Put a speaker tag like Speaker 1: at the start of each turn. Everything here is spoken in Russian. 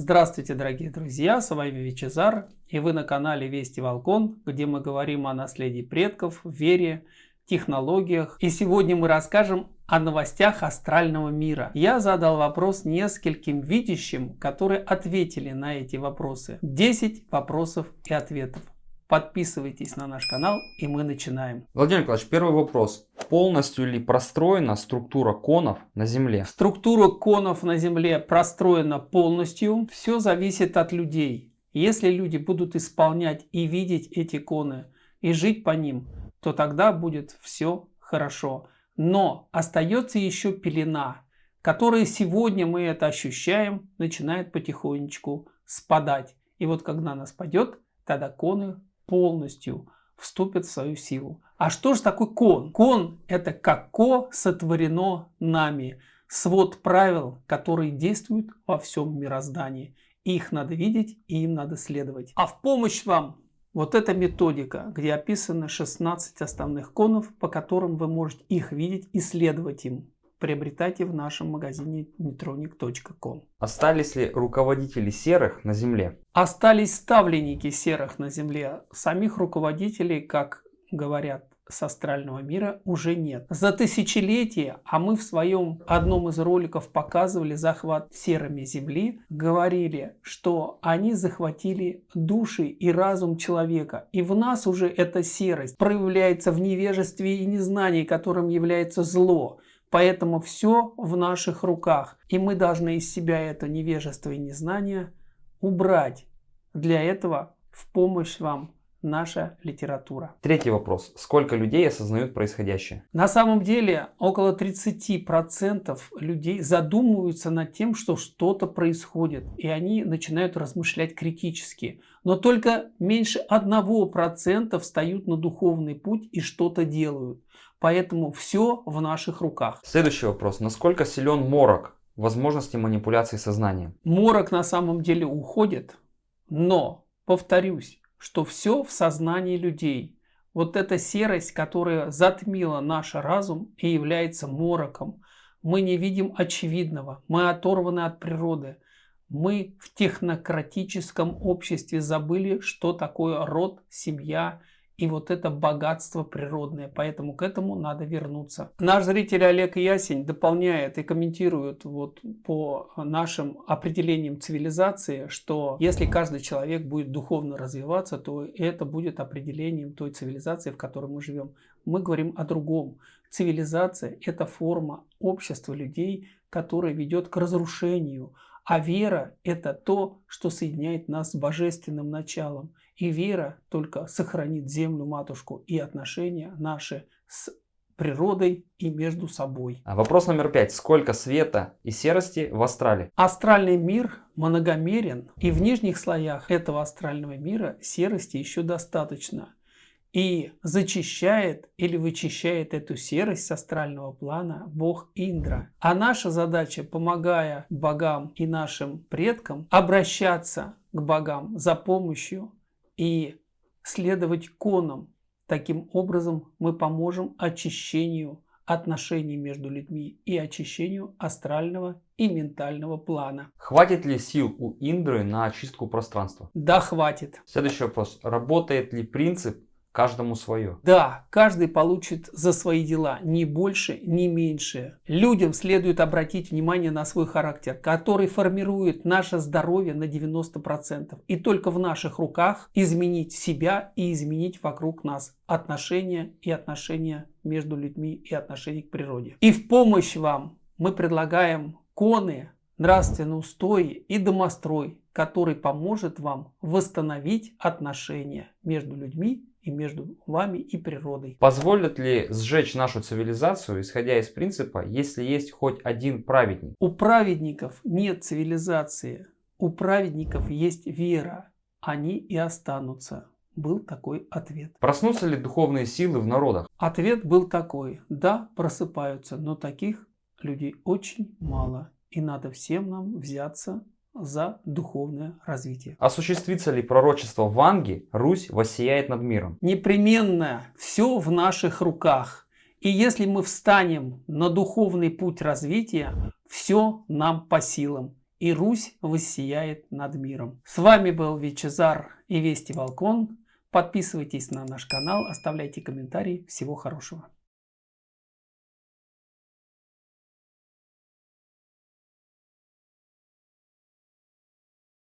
Speaker 1: Здравствуйте, дорогие друзья, с вами Вичезар, и вы на канале Вести Волкон, где мы говорим о наследии предков, вере, технологиях. И сегодня мы расскажем о новостях астрального мира. Я задал вопрос нескольким видящим, которые ответили на эти вопросы. 10 вопросов и ответов. Подписывайтесь на наш канал и мы начинаем.
Speaker 2: Владимир Николаевич, первый вопрос. Полностью ли простроена структура конов на Земле?
Speaker 1: Структура конов на Земле простроена полностью. Все зависит от людей. Если люди будут исполнять и видеть эти коны и жить по ним, то тогда будет все хорошо. Но остается еще пелена, которая сегодня мы это ощущаем, начинает потихонечку спадать. И вот когда она спадет, тогда коны полностью вступят в свою силу. А что же такое кон? Кон это како сотворено нами. Свод правил, которые действуют во всем мироздании. Их надо видеть и им надо следовать. А в помощь вам вот эта методика, где описаны 16 основных конов, по которым вы можете их видеть и следовать им приобретайте в нашем магазине netronic.com.
Speaker 2: Остались ли руководители серых на Земле?
Speaker 1: Остались ставленники серых на Земле. Самих руководителей, как говорят с астрального мира уже нет. За тысячелетия, а мы в своем одном из роликов показывали захват серыми Земли, говорили, что они захватили души и разум человека. И в нас уже эта серость проявляется в невежестве и незнании, которым является зло. Поэтому все в наших руках. И мы должны из себя это невежество и незнание убрать. Для этого в помощь вам наша литература.
Speaker 2: Третий вопрос. Сколько людей осознают происходящее?
Speaker 1: На самом деле около 30% людей задумываются над тем, что что-то происходит. И они начинают размышлять критически. Но только меньше 1% встают на духовный путь и что-то делают. Поэтому все в наших руках.
Speaker 2: Следующий вопрос. Насколько силен морок возможности манипуляции сознанием?
Speaker 1: Морок на самом деле уходит, но, повторюсь, что все в сознании людей. Вот эта серость, которая затмила наш разум и является мороком. Мы не видим очевидного, мы оторваны от природы. Мы в технократическом обществе забыли, что такое род, семья, и вот это богатство природное. Поэтому к этому надо вернуться. Наш зритель Олег Ясень дополняет и комментирует вот по нашим определениям цивилизации, что если каждый человек будет духовно развиваться, то это будет определением той цивилизации, в которой мы живем. Мы говорим о другом. Цивилизация – это форма общества людей, которая ведет к разрушению. А вера – это то, что соединяет нас с божественным началом. И вера только сохранит землю матушку и отношения наши с природой и между собой.
Speaker 2: А вопрос номер пять. Сколько света и серости в астрале?
Speaker 1: Астральный мир многомерен, и в нижних слоях этого астрального мира серости еще достаточно. И зачищает или вычищает эту серость с астрального плана бог Индра. А наша задача, помогая богам и нашим предкам, обращаться к богам за помощью и следовать конам. Таким образом мы поможем очищению отношений между людьми и очищению астрального и ментального плана.
Speaker 2: Хватит ли сил у Индры на очистку пространства?
Speaker 1: Да, хватит.
Speaker 2: Следующий вопрос. Работает ли принцип Каждому свое.
Speaker 1: Да, каждый получит за свои дела, ни больше, ни меньше. Людям следует обратить внимание на свой характер, который формирует наше здоровье на 90%. И только в наших руках изменить себя и изменить вокруг нас отношения и отношения между людьми и отношения к природе. И в помощь вам мы предлагаем коны, нравственные устои и домострой, который поможет вам восстановить отношения между людьми и между вами и природой.
Speaker 2: Позволит ли сжечь нашу цивилизацию, исходя из принципа, если есть хоть один праведник?
Speaker 1: У праведников нет цивилизации, у праведников есть вера, они и останутся. Был такой ответ.
Speaker 2: Проснутся ли духовные силы в народах?
Speaker 1: Ответ был такой. Да, просыпаются, но таких людей очень мало. И надо всем нам взяться за духовное развитие.
Speaker 2: Осуществится ли пророчество Ванги, Русь воссияет над миром?
Speaker 1: Непременно все в наших руках. И если мы встанем на духовный путь развития, все нам по силам. и Русь воссияет над миром. С вами был Вичезар и Вести Волкон. Подписывайтесь на наш канал, оставляйте комментарии. Всего хорошего.